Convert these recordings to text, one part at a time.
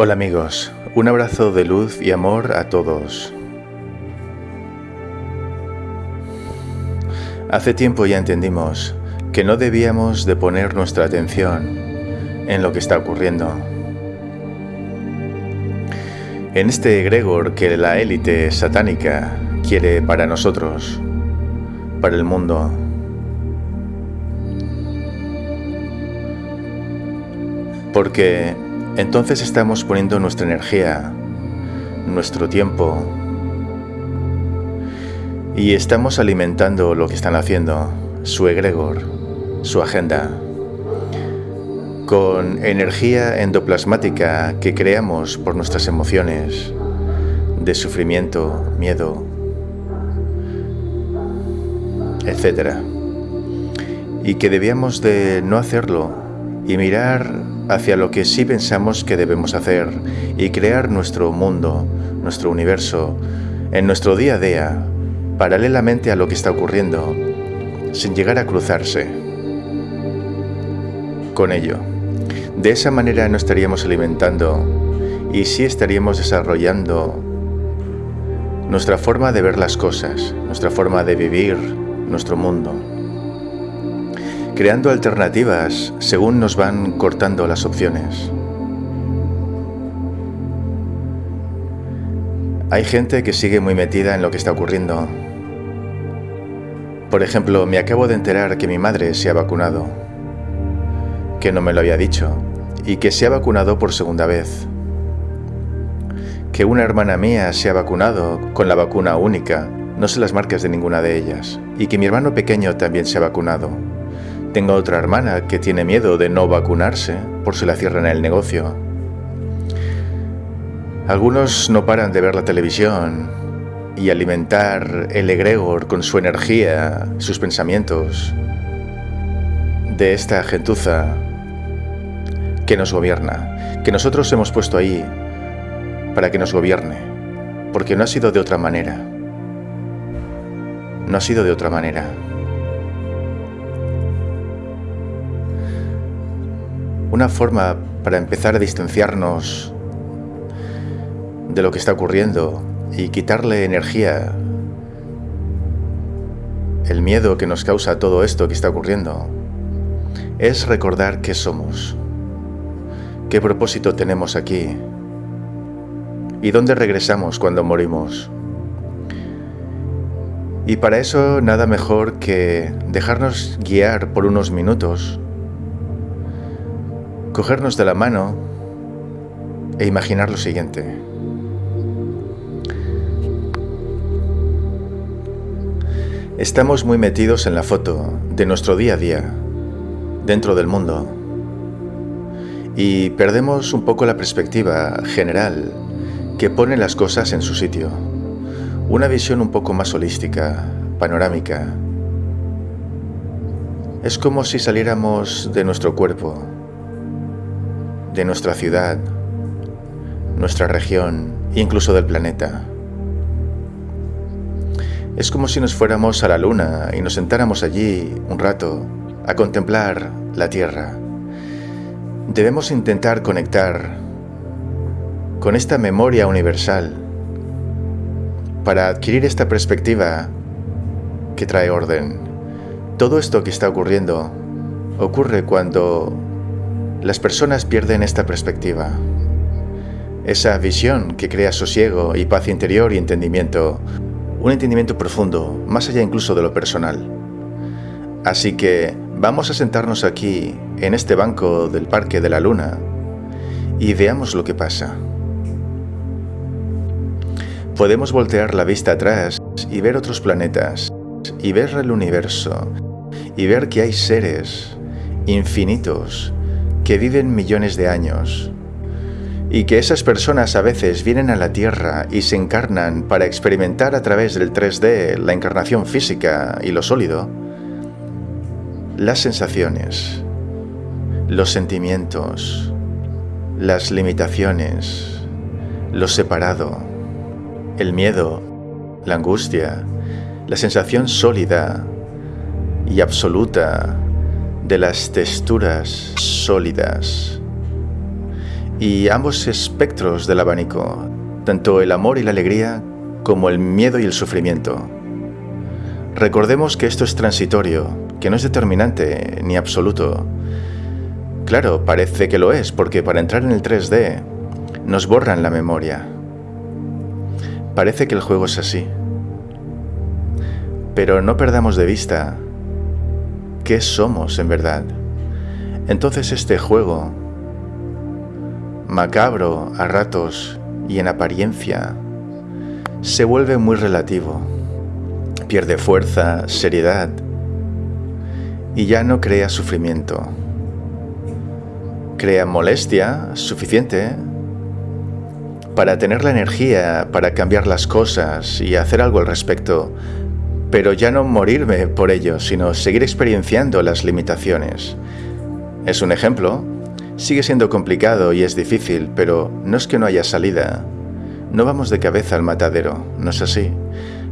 Hola amigos, un abrazo de luz y amor a todos. Hace tiempo ya entendimos que no debíamos de poner nuestra atención en lo que está ocurriendo. En este egregor que la élite satánica quiere para nosotros, para el mundo. Porque entonces estamos poniendo nuestra energía, nuestro tiempo, y estamos alimentando lo que están haciendo, su egregor, su agenda, con energía endoplasmática que creamos por nuestras emociones de sufrimiento, miedo, etc. Y que debíamos de no hacerlo y mirar hacia lo que sí pensamos que debemos hacer y crear nuestro mundo, nuestro universo, en nuestro día a día, paralelamente a lo que está ocurriendo, sin llegar a cruzarse con ello. De esa manera no estaríamos alimentando y sí estaríamos desarrollando nuestra forma de ver las cosas, nuestra forma de vivir nuestro mundo creando alternativas según nos van cortando las opciones. Hay gente que sigue muy metida en lo que está ocurriendo. Por ejemplo, me acabo de enterar que mi madre se ha vacunado, que no me lo había dicho, y que se ha vacunado por segunda vez. Que una hermana mía se ha vacunado con la vacuna única, no sé las marcas de ninguna de ellas, y que mi hermano pequeño también se ha vacunado. Tengo otra hermana que tiene miedo de no vacunarse por si la cierran el negocio. Algunos no paran de ver la televisión y alimentar el egregor con su energía, sus pensamientos, de esta gentuza que nos gobierna, que nosotros hemos puesto ahí para que nos gobierne, porque no ha sido de otra manera. No ha sido de otra manera. Una forma para empezar a distanciarnos de lo que está ocurriendo y quitarle energía, el miedo que nos causa todo esto que está ocurriendo, es recordar qué somos, qué propósito tenemos aquí y dónde regresamos cuando morimos. Y para eso nada mejor que dejarnos guiar por unos minutos cogernos de la mano e imaginar lo siguiente. Estamos muy metidos en la foto de nuestro día a día, dentro del mundo, y perdemos un poco la perspectiva general que pone las cosas en su sitio. Una visión un poco más holística, panorámica. Es como si saliéramos de nuestro cuerpo de nuestra ciudad, nuestra región, incluso del planeta. Es como si nos fuéramos a la luna y nos sentáramos allí un rato a contemplar la Tierra. Debemos intentar conectar con esta memoria universal para adquirir esta perspectiva que trae orden. Todo esto que está ocurriendo ocurre cuando las personas pierden esta perspectiva, esa visión que crea sosiego y paz interior y entendimiento, un entendimiento profundo, más allá incluso de lo personal. Así que vamos a sentarnos aquí, en este banco del Parque de la Luna, y veamos lo que pasa. Podemos voltear la vista atrás y ver otros planetas, y ver el universo, y ver que hay seres infinitos que viven millones de años y que esas personas a veces vienen a la Tierra y se encarnan para experimentar a través del 3D la encarnación física y lo sólido, las sensaciones, los sentimientos, las limitaciones, lo separado, el miedo, la angustia, la sensación sólida y absoluta de las texturas sólidas y ambos espectros del abanico, tanto el amor y la alegría como el miedo y el sufrimiento. Recordemos que esto es transitorio, que no es determinante ni absoluto. Claro, parece que lo es, porque para entrar en el 3D nos borran la memoria. Parece que el juego es así. Pero no perdamos de vista qué somos en verdad. Entonces este juego, macabro a ratos y en apariencia, se vuelve muy relativo. Pierde fuerza, seriedad y ya no crea sufrimiento. Crea molestia suficiente para tener la energía para cambiar las cosas y hacer algo al respecto, pero ya no morirme por ello, sino seguir experienciando las limitaciones. Es un ejemplo. Sigue siendo complicado y es difícil, pero no es que no haya salida. No vamos de cabeza al matadero, no es así.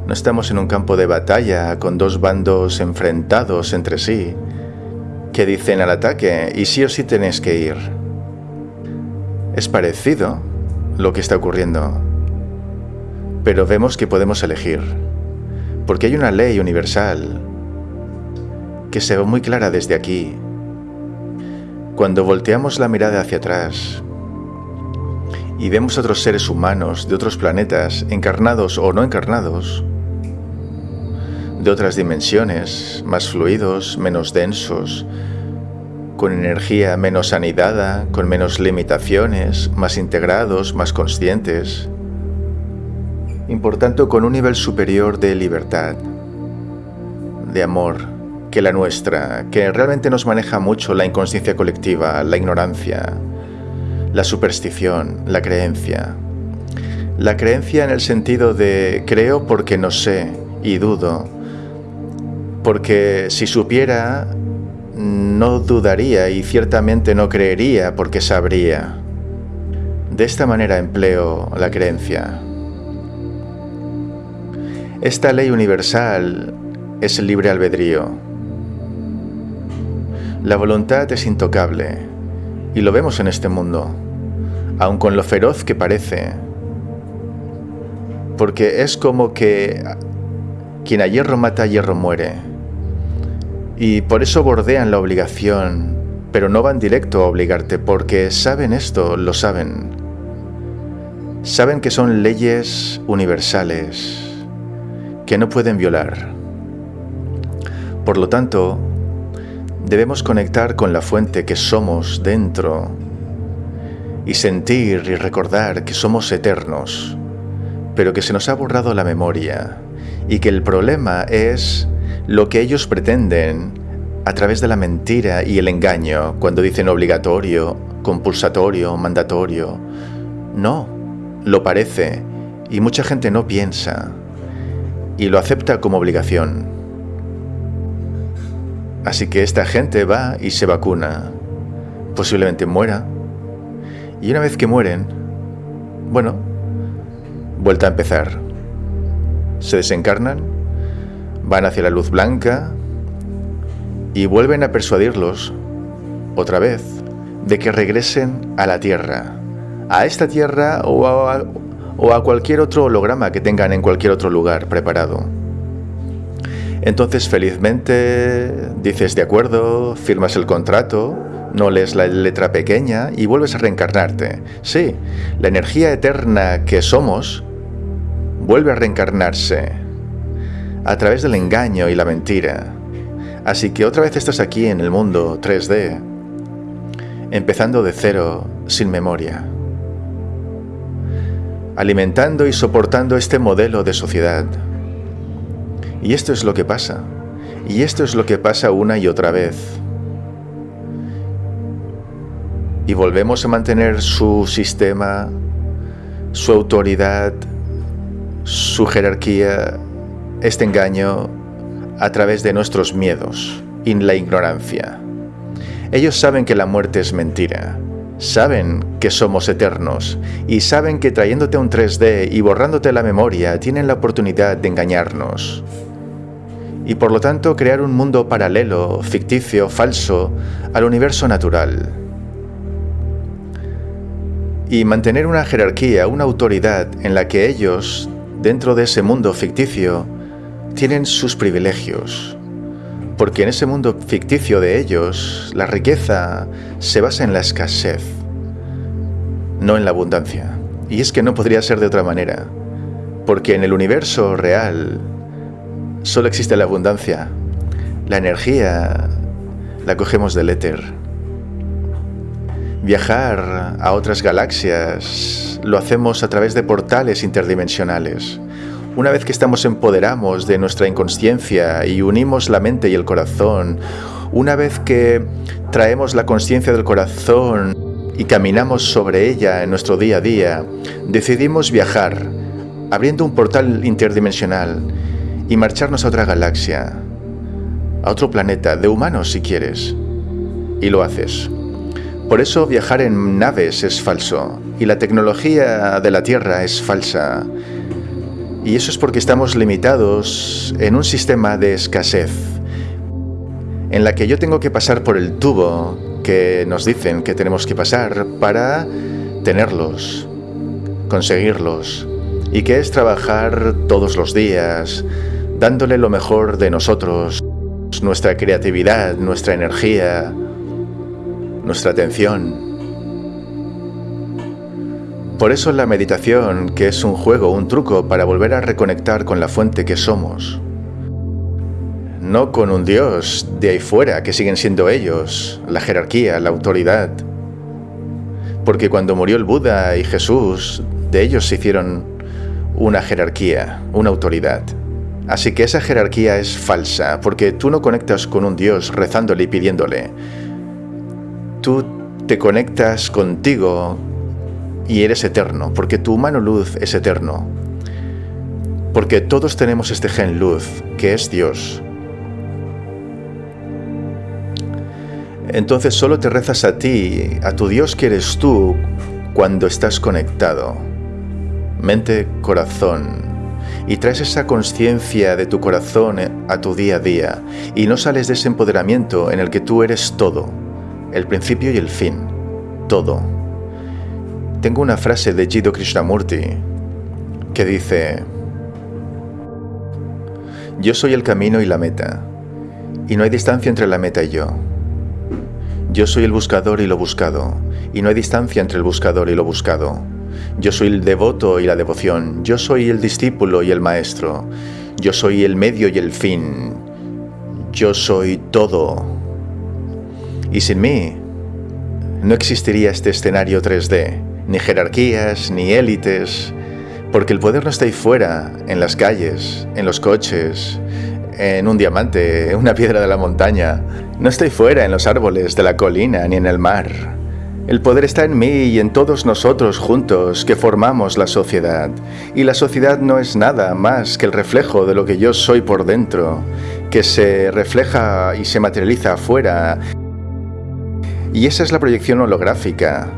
No estamos en un campo de batalla con dos bandos enfrentados entre sí que dicen al ataque y sí o sí tenéis que ir. Es parecido lo que está ocurriendo, pero vemos que podemos elegir, porque hay una ley universal que se ve muy clara desde aquí. Cuando volteamos la mirada hacia atrás, y vemos otros seres humanos de otros planetas, encarnados o no encarnados, de otras dimensiones, más fluidos, menos densos, con energía menos anidada, con menos limitaciones, más integrados, más conscientes, y por tanto con un nivel superior de libertad, de amor, que la nuestra, que realmente nos maneja mucho la inconsciencia colectiva, la ignorancia, la superstición, la creencia. La creencia en el sentido de creo porque no sé y dudo, porque si supiera no dudaría y ciertamente no creería porque sabría. De esta manera empleo la creencia. Esta ley universal es el libre albedrío. La voluntad es intocable y lo vemos en este mundo aun con lo feroz que parece. Porque es como que quien a hierro mata, a hierro muere. Y por eso bordean la obligación, pero no van directo a obligarte, porque saben esto, lo saben. Saben que son leyes universales, que no pueden violar. Por lo tanto, debemos conectar con la fuente que somos dentro y sentir y recordar que somos eternos, pero que se nos ha borrado la memoria y que el problema es lo que ellos pretenden a través de la mentira y el engaño cuando dicen obligatorio, compulsatorio, mandatorio. No, lo parece y mucha gente no piensa y lo acepta como obligación. Así que esta gente va y se vacuna. Posiblemente muera, y una vez que mueren, bueno, vuelta a empezar. Se desencarnan, van hacia la luz blanca y vuelven a persuadirlos, otra vez, de que regresen a la Tierra. A esta Tierra o a, o a cualquier otro holograma que tengan en cualquier otro lugar preparado. Entonces felizmente dices de acuerdo, firmas el contrato no lees la letra pequeña y vuelves a reencarnarte. Sí, la energía eterna que somos vuelve a reencarnarse a través del engaño y la mentira. Así que otra vez estás aquí en el mundo 3D, empezando de cero, sin memoria, alimentando y soportando este modelo de sociedad. Y esto es lo que pasa. Y esto es lo que pasa una y otra vez y volvemos a mantener su sistema, su autoridad, su jerarquía, este engaño a través de nuestros miedos y la ignorancia. Ellos saben que la muerte es mentira, saben que somos eternos y saben que trayéndote un 3D y borrándote la memoria tienen la oportunidad de engañarnos. Y por lo tanto crear un mundo paralelo, ficticio, falso, al universo natural y mantener una jerarquía, una autoridad en la que ellos, dentro de ese mundo ficticio, tienen sus privilegios. Porque en ese mundo ficticio de ellos, la riqueza se basa en la escasez, no en la abundancia. Y es que no podría ser de otra manera, porque en el universo real solo existe la abundancia. La energía la cogemos del éter. Viajar a otras galaxias lo hacemos a través de portales interdimensionales. Una vez que estamos empoderamos de nuestra inconsciencia y unimos la mente y el corazón, una vez que traemos la conciencia del corazón y caminamos sobre ella en nuestro día a día, decidimos viajar, abriendo un portal interdimensional y marcharnos a otra galaxia, a otro planeta, de humanos si quieres. Y lo haces. Por eso viajar en naves es falso y la tecnología de la Tierra es falsa. Y eso es porque estamos limitados en un sistema de escasez, en la que yo tengo que pasar por el tubo que nos dicen que tenemos que pasar para tenerlos, conseguirlos, y que es trabajar todos los días, dándole lo mejor de nosotros, nuestra creatividad, nuestra energía, nuestra atención. Por eso la meditación, que es un juego, un truco para volver a reconectar con la fuente que somos, no con un Dios de ahí fuera, que siguen siendo ellos, la jerarquía, la autoridad. Porque cuando murió el Buda y Jesús, de ellos se hicieron una jerarquía, una autoridad. Así que esa jerarquía es falsa, porque tú no conectas con un Dios rezándole y pidiéndole. Tú te conectas contigo y eres eterno, porque tu humano luz es eterno. Porque todos tenemos este gen luz, que es Dios. Entonces solo te rezas a ti, a tu Dios que eres tú, cuando estás conectado. Mente, corazón. Y traes esa conciencia de tu corazón a tu día a día. Y no sales de ese empoderamiento en el que tú eres todo. El principio y el fin. Todo. Tengo una frase de Jiddu Krishnamurti que dice, Yo soy el camino y la meta, y no hay distancia entre la meta y yo. Yo soy el buscador y lo buscado, y no hay distancia entre el buscador y lo buscado. Yo soy el devoto y la devoción, yo soy el discípulo y el maestro, yo soy el medio y el fin, yo soy todo. Y sin mí, no existiría este escenario 3D, ni jerarquías, ni élites, porque el poder no está ahí fuera, en las calles, en los coches, en un diamante, en una piedra de la montaña. No estoy fuera en los árboles de la colina ni en el mar. El poder está en mí y en todos nosotros juntos que formamos la sociedad. Y la sociedad no es nada más que el reflejo de lo que yo soy por dentro, que se refleja y se materializa afuera. Y esa es la proyección holográfica.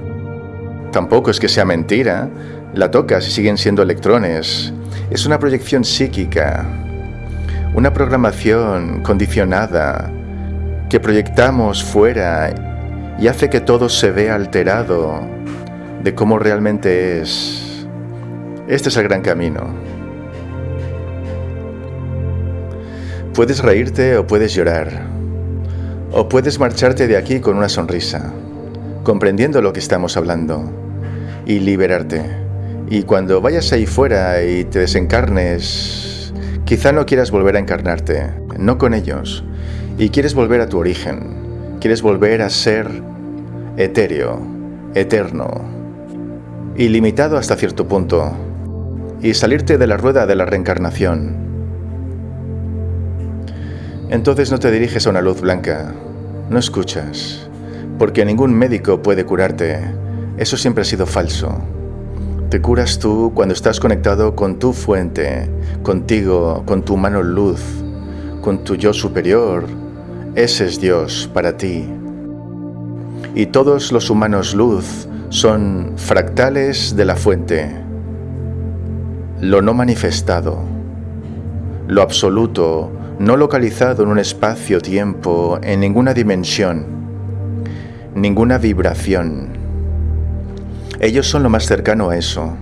Tampoco es que sea mentira. La tocas y siguen siendo electrones. Es una proyección psíquica, una programación condicionada que proyectamos fuera y hace que todo se vea alterado de cómo realmente es. Este es el gran camino. Puedes reírte o puedes llorar, o puedes marcharte de aquí con una sonrisa, comprendiendo lo que estamos hablando, y liberarte. Y cuando vayas ahí fuera y te desencarnes, Quizá no quieras volver a encarnarte, no con ellos, y quieres volver a tu origen, quieres volver a ser etéreo, eterno, ilimitado hasta cierto punto, y salirte de la rueda de la reencarnación. Entonces no te diriges a una luz blanca, no escuchas, porque ningún médico puede curarte, eso siempre ha sido falso. Te curas tú cuando estás conectado con tu fuente, contigo, con tu mano luz, con tu yo superior. Ese es Dios para ti. Y todos los humanos luz son fractales de la fuente, lo no manifestado, lo absoluto, no localizado en un espacio-tiempo, en ninguna dimensión, ninguna vibración Ellos son lo más cercano a eso.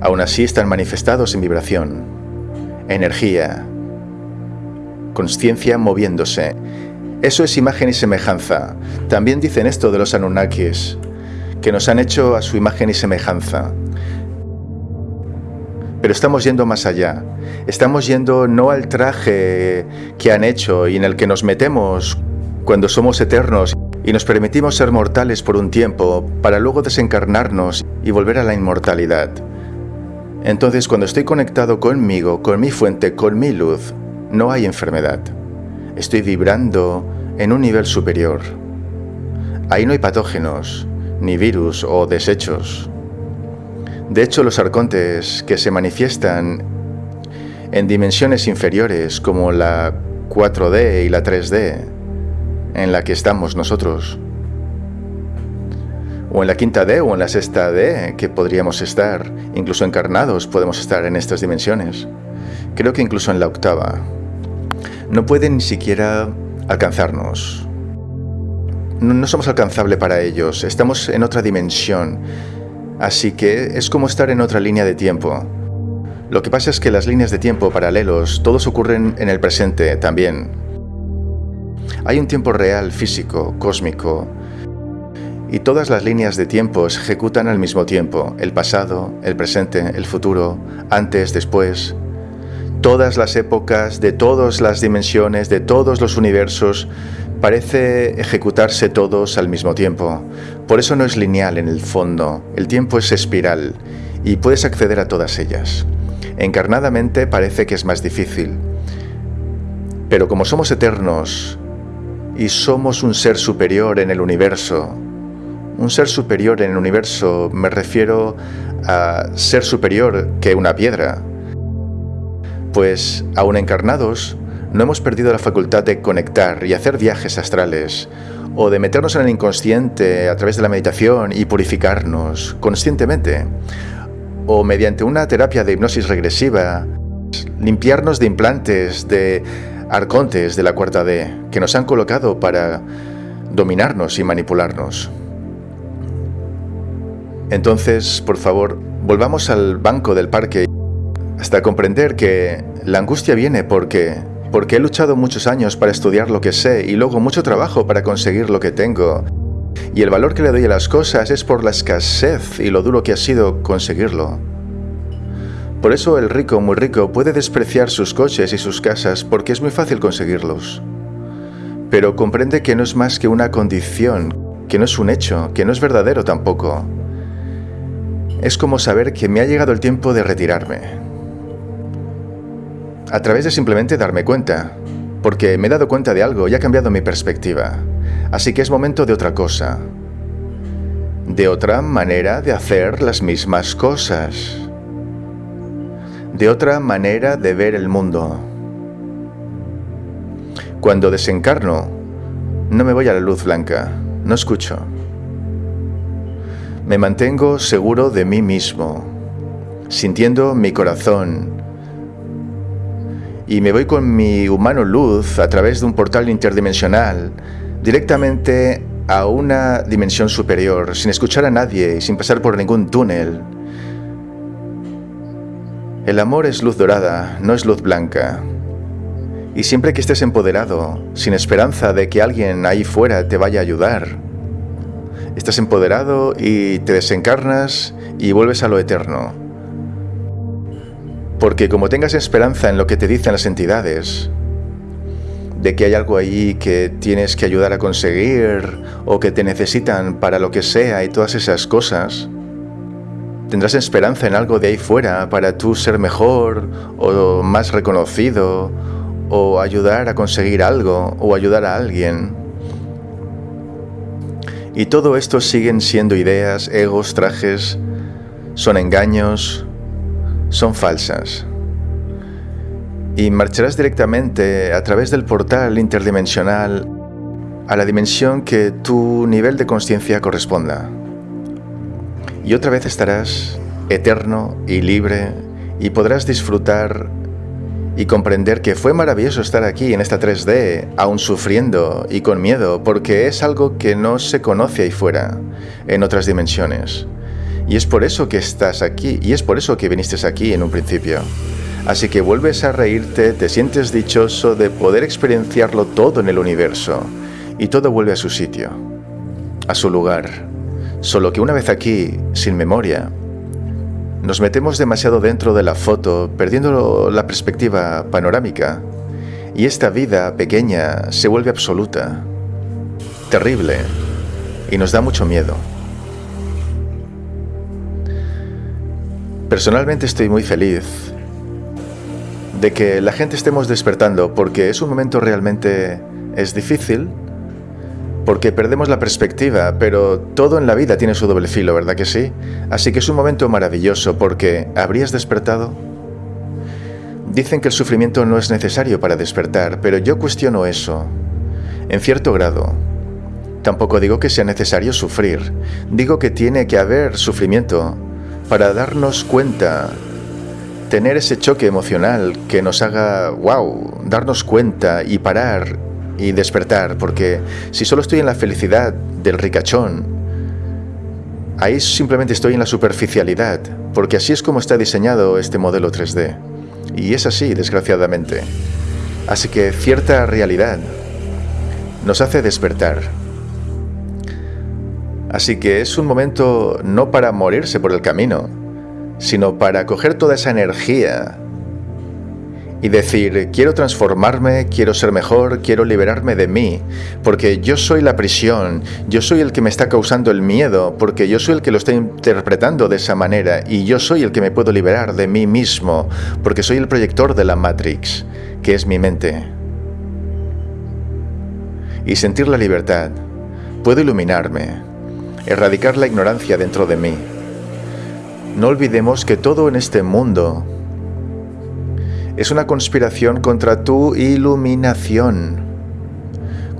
Aún así están manifestados en vibración, energía, conciencia moviéndose. Eso es imagen y semejanza. También dicen esto de los Anunnakis, que nos han hecho a su imagen y semejanza. Pero estamos yendo más allá. Estamos yendo no al traje que han hecho y en el que nos metemos cuando somos eternos y nos permitimos ser mortales por un tiempo para luego desencarnarnos y volver a la inmortalidad. Entonces cuando estoy conectado conmigo, con mi fuente, con mi luz, no hay enfermedad. Estoy vibrando en un nivel superior. Ahí no hay patógenos, ni virus o desechos. De hecho, los arcontes que se manifiestan en dimensiones inferiores como la 4D y la 3D, en la que estamos nosotros, o en la quinta D o en la sexta D, que podríamos estar, incluso encarnados podemos estar en estas dimensiones. Creo que incluso en la octava. No pueden ni siquiera alcanzarnos. No, no somos alcanzable para ellos, estamos en otra dimensión Así que es como estar en otra línea de tiempo. Lo que pasa es que las líneas de tiempo paralelos todos ocurren en el presente también. Hay un tiempo real, físico, cósmico, y todas las líneas de tiempo se ejecutan al mismo tiempo, el pasado, el presente, el futuro, antes, después. Todas las épocas, de todas las dimensiones, de todos los universos, parece ejecutarse todos al mismo tiempo. Por eso no es lineal en el fondo, el tiempo es espiral y puedes acceder a todas ellas. Encarnadamente parece que es más difícil. Pero como somos eternos y somos un ser superior en el universo, un ser superior en el universo me refiero a ser superior que una piedra, pues aún encarnados no hemos perdido la facultad de conectar y hacer viajes astrales, o de meternos en el inconsciente a través de la meditación y purificarnos conscientemente, o mediante una terapia de hipnosis regresiva, limpiarnos de implantes, de arcontes de la cuarta D, que nos han colocado para dominarnos y manipularnos. Entonces, por favor, volvamos al banco del parque hasta comprender que la angustia viene porque porque he luchado muchos años para estudiar lo que sé y luego mucho trabajo para conseguir lo que tengo. Y el valor que le doy a las cosas es por la escasez y lo duro que ha sido conseguirlo. Por eso el rico muy rico puede despreciar sus coches y sus casas porque es muy fácil conseguirlos. Pero comprende que no es más que una condición, que no es un hecho, que no es verdadero tampoco. Es como saber que me ha llegado el tiempo de retirarme a través de simplemente darme cuenta, porque me he dado cuenta de algo y ha cambiado mi perspectiva. Así que es momento de otra cosa, de otra manera de hacer las mismas cosas, de otra manera de ver el mundo. Cuando desencarno, no me voy a la luz blanca, no escucho. Me mantengo seguro de mí mismo, sintiendo mi corazón, y me voy con mi humano luz a través de un portal interdimensional directamente a una dimensión superior, sin escuchar a nadie y sin pasar por ningún túnel. El amor es luz dorada, no es luz blanca. Y siempre que estés empoderado, sin esperanza de que alguien ahí fuera te vaya a ayudar, estás empoderado y te desencarnas y vuelves a lo eterno. Porque como tengas esperanza en lo que te dicen las entidades, de que hay algo ahí que tienes que ayudar a conseguir o que te necesitan para lo que sea y todas esas cosas, tendrás esperanza en algo de ahí fuera para tú ser mejor o más reconocido o ayudar a conseguir algo o ayudar a alguien. Y todo esto siguen siendo ideas, egos, trajes, son engaños, son falsas. Y marcharás directamente a través del portal interdimensional a la dimensión que tu nivel de conciencia corresponda. Y otra vez estarás eterno y libre y podrás disfrutar y comprender que fue maravilloso estar aquí en esta 3D, aún sufriendo y con miedo, porque es algo que no se conoce ahí fuera, en otras dimensiones. Y es por eso que estás aquí, y es por eso que viniste aquí en un principio. Así que vuelves a reírte, te sientes dichoso de poder experienciarlo todo en el universo, y todo vuelve a su sitio, a su lugar. Solo que una vez aquí, sin memoria, nos metemos demasiado dentro de la foto, perdiendo la perspectiva panorámica, y esta vida pequeña se vuelve absoluta, terrible, y nos da mucho miedo. Personalmente estoy muy feliz de que la gente estemos despertando porque es un momento realmente es difícil, porque perdemos la perspectiva, pero todo en la vida tiene su doble filo, ¿verdad que sí? Así que es un momento maravilloso porque ¿habrías despertado? Dicen que el sufrimiento no es necesario para despertar, pero yo cuestiono eso, en cierto grado. Tampoco digo que sea necesario sufrir, digo que tiene que haber sufrimiento para darnos cuenta, tener ese choque emocional que nos haga, wow, darnos cuenta y parar y despertar, porque si solo estoy en la felicidad del ricachón, ahí simplemente estoy en la superficialidad, porque así es como está diseñado este modelo 3D. Y es así, desgraciadamente. Así que cierta realidad nos hace despertar. Así que es un momento no para morirse por el camino, sino para coger toda esa energía y decir, quiero transformarme, quiero ser mejor, quiero liberarme de mí, porque yo soy la prisión, yo soy el que me está causando el miedo, porque yo soy el que lo está interpretando de esa manera, y yo soy el que me puedo liberar de mí mismo, porque soy el proyector de la Matrix, que es mi mente. Y sentir la libertad, puedo iluminarme, erradicar la ignorancia dentro de mí. No olvidemos que todo en este mundo es una conspiración contra tu iluminación,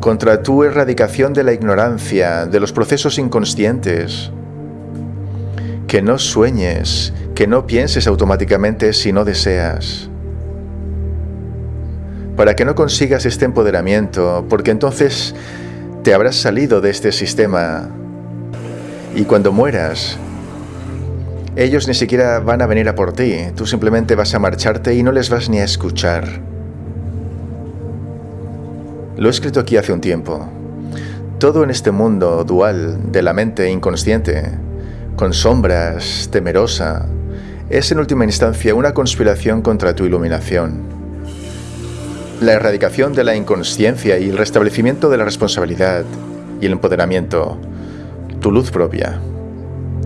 contra tu erradicación de la ignorancia, de los procesos inconscientes. Que no sueñes, que no pienses automáticamente si no deseas. Para que no consigas este empoderamiento, porque entonces te habrás salido de este sistema y cuando mueras ellos ni siquiera van a venir a por ti, tú simplemente vas a marcharte y no les vas ni a escuchar. Lo he escrito aquí hace un tiempo. Todo en este mundo dual de la mente inconsciente, con sombras, temerosa, es en última instancia una conspiración contra tu iluminación. La erradicación de la inconsciencia y el restablecimiento de la responsabilidad y el empoderamiento, tu luz propia.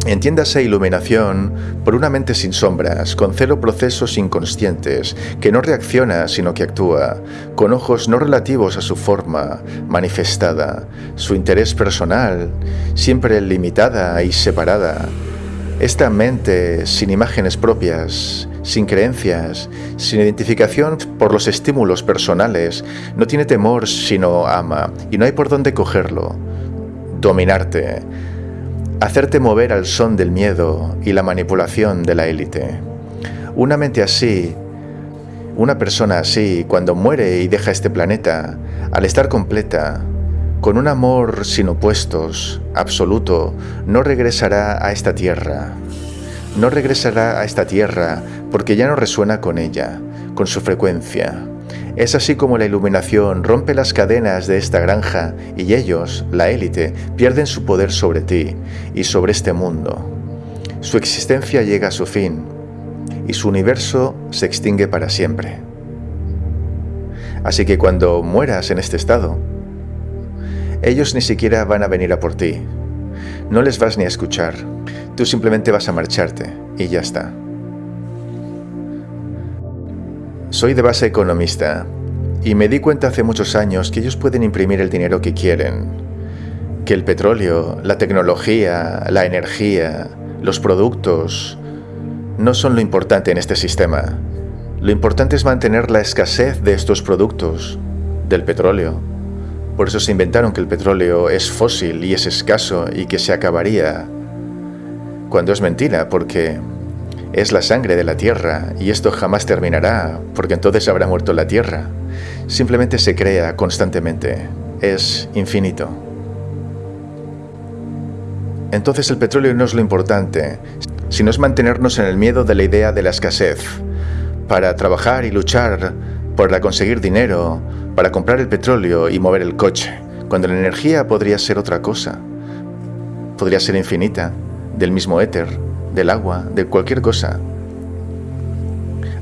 Entiéndase iluminación por una mente sin sombras, con cero procesos inconscientes, que no reacciona sino que actúa, con ojos no relativos a su forma manifestada, su interés personal, siempre limitada y separada. Esta mente sin imágenes propias, sin creencias, sin identificación por los estímulos personales, no tiene temor sino ama, y no hay por dónde cogerlo. Dominarte hacerte mover al son del miedo y la manipulación de la élite. Una mente así, una persona así, cuando muere y deja este planeta, al estar completa, con un amor sin opuestos, absoluto, no regresará a esta tierra. No regresará a esta tierra porque ya no resuena con ella, con su frecuencia. Es así como la iluminación rompe las cadenas de esta granja y ellos, la élite, pierden su poder sobre ti y sobre este mundo. Su existencia llega a su fin y su universo se extingue para siempre. Así que cuando mueras en este estado, ellos ni siquiera van a venir a por ti. No les vas ni a escuchar. Tú simplemente vas a marcharte y ya está. Soy de base economista y me di cuenta hace muchos años que ellos pueden imprimir el dinero que quieren, que el petróleo, la tecnología, la energía, los productos no son lo importante en este sistema. Lo importante es mantener la escasez de estos productos, del petróleo. Por eso se inventaron que el petróleo es fósil y es escaso y que se acabaría. Cuando es mentira, porque Es la sangre de la tierra y esto jamás terminará porque entonces habrá muerto la tierra. Simplemente se crea constantemente. Es infinito. Entonces el petróleo no es lo importante, sino es mantenernos en el miedo de la idea de la escasez, para trabajar y luchar para conseguir dinero, para comprar el petróleo y mover el coche, cuando la energía podría ser otra cosa. Podría ser infinita, del mismo éter, del agua, de cualquier cosa.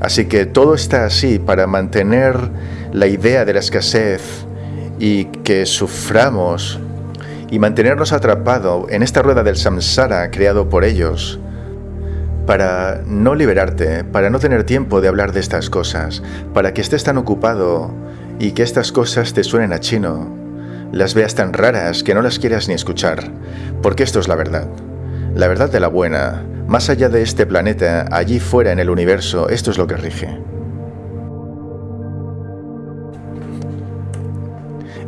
Así que todo está así para mantener la idea de la escasez y que suframos y mantenernos atrapados en esta rueda del samsara creado por ellos, para no liberarte, para no tener tiempo de hablar de estas cosas, para que estés tan ocupado y que estas cosas te suenen a chino, las veas tan raras que no las quieras ni escuchar, porque esto es la verdad, la verdad de la buena, más allá de este planeta, allí fuera en el universo, esto es lo que rige.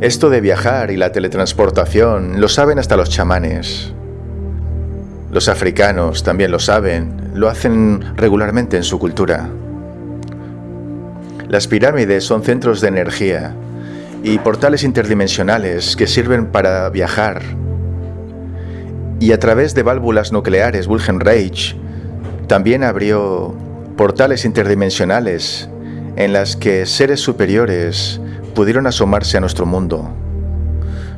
Esto de viajar y la teletransportación lo saben hasta los chamanes. Los africanos también lo saben, lo hacen regularmente en su cultura. Las pirámides son centros de energía y portales interdimensionales que sirven para viajar. Y a través de válvulas nucleares Wilhelm Reich también abrió portales interdimensionales en las que seres superiores pudieron asomarse a nuestro mundo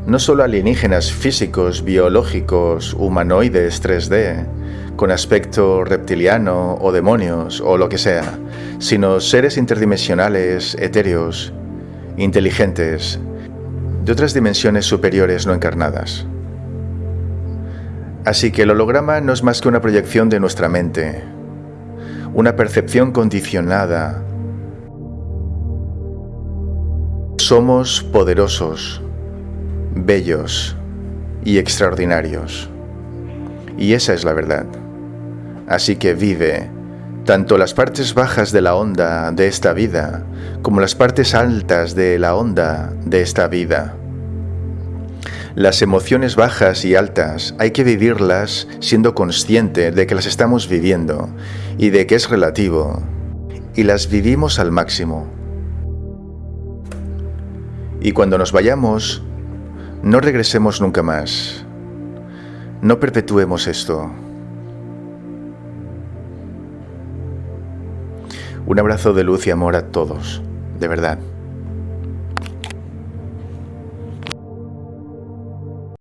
no solo alienígenas físicos, biológicos, humanoides 3D, con aspecto reptiliano o demonios o lo que sea, sino seres interdimensionales, etéreos, inteligentes, de otras dimensiones superiores no encarnadas. Así que el holograma no es más que una proyección de nuestra mente, una percepción condicionada. Somos poderosos, bellos y extraordinarios. Y esa es la verdad. Así que vive tanto las partes bajas de la onda de esta vida como las partes altas de la onda de esta vida. Las emociones bajas y altas hay que vivirlas siendo consciente de que las estamos viviendo y de que es relativo, y las vivimos al máximo. Y cuando nos vayamos, no regresemos nunca más. No perpetuemos esto. Un abrazo de luz y amor a todos, de verdad.